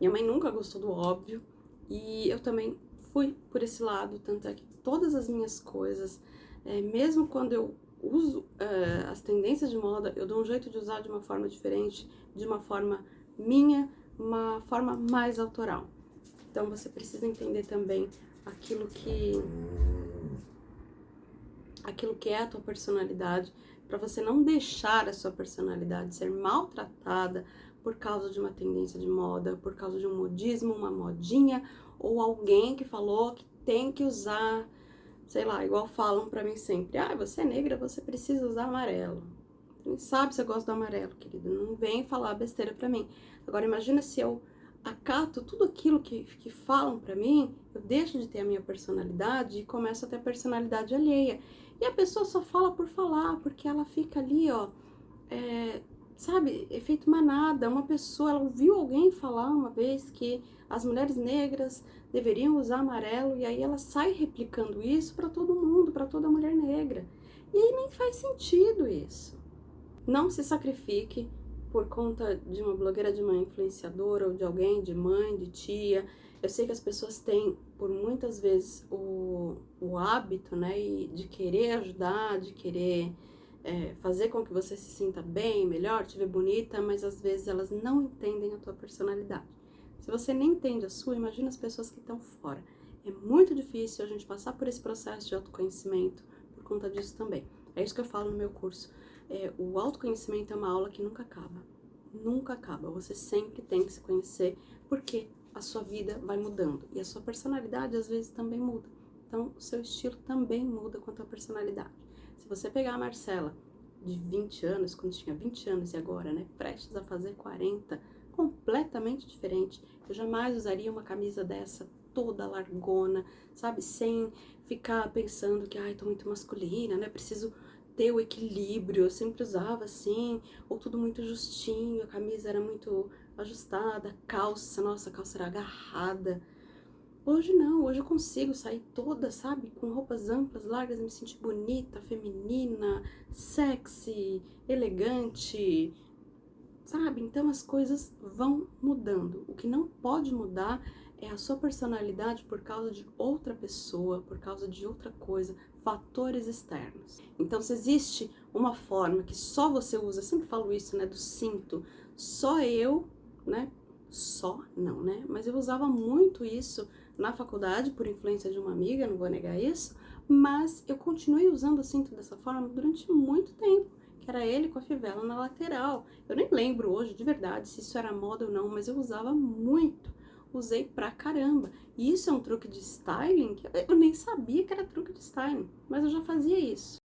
Minha mãe nunca gostou do óbvio e eu também fui por esse lado, tanto é que todas as minhas coisas, é, mesmo quando eu uso é, as tendências de moda, eu dou um jeito de usar de uma forma diferente, de uma forma minha, uma forma mais autoral. Então você precisa entender também aquilo que aquilo que é a tua personalidade, para você não deixar a sua personalidade ser maltratada por causa de uma tendência de moda, por causa de um modismo, uma modinha, ou alguém que falou que tem que usar, sei lá, igual falam pra mim sempre, ah, você é negra, você precisa usar amarelo. Quem sabe se eu gosto do amarelo, querida, não vem falar besteira pra mim. Agora imagina se eu acato tudo aquilo que, que falam pra mim, eu deixo de ter a minha personalidade e começo a ter a personalidade alheia. E a pessoa só fala por falar, porque ela fica ali, ó, é, sabe, efeito manada. Uma pessoa, ela ouviu alguém falar uma vez que as mulheres negras deveriam usar amarelo e aí ela sai replicando isso para todo mundo, para toda mulher negra. E aí nem faz sentido isso. Não se sacrifique por conta de uma blogueira, de uma influenciadora ou de alguém, de mãe, de tia. Eu sei que as pessoas têm, por muitas vezes, o, o hábito, né, de querer ajudar, de querer é, fazer com que você se sinta bem, melhor, te ver bonita, mas às vezes elas não entendem a tua personalidade. Se você nem entende a sua, imagina as pessoas que estão fora. É muito difícil a gente passar por esse processo de autoconhecimento por conta disso também. É isso que eu falo no meu curso. É, o autoconhecimento é uma aula que nunca acaba. Nunca acaba. Você sempre tem que se conhecer, porque a sua vida vai mudando. E a sua personalidade, às vezes, também muda. Então, o seu estilo também muda com a tua personalidade. Se você pegar a Marcela de 20 anos, quando tinha 20 anos e agora, né, prestes a fazer 40, completamente diferente. Eu jamais usaria uma camisa dessa toda largona, sabe? Sem ficar pensando que, ai, tô muito masculina, né? Preciso ter o equilíbrio. Eu sempre usava assim, ou tudo muito justinho, a camisa era muito ajustada, calça, nossa, a calça era agarrada. Hoje não, hoje eu consigo sair toda, sabe, com roupas amplas, largas, me sentir bonita, feminina, sexy, elegante, sabe? Então as coisas vão mudando. O que não pode mudar é a sua personalidade por causa de outra pessoa, por causa de outra coisa, fatores externos. Então se existe uma forma que só você usa, sempre falo isso, né, do cinto, só eu, né, só não, né, mas eu usava muito isso na faculdade, por influência de uma amiga, não vou negar isso, mas eu continuei usando o cinto dessa forma durante muito tempo, que era ele com a fivela na lateral. Eu nem lembro hoje, de verdade, se isso era moda ou não, mas eu usava muito. Usei pra caramba. E isso é um truque de styling que eu nem sabia que era truque de styling, mas eu já fazia isso.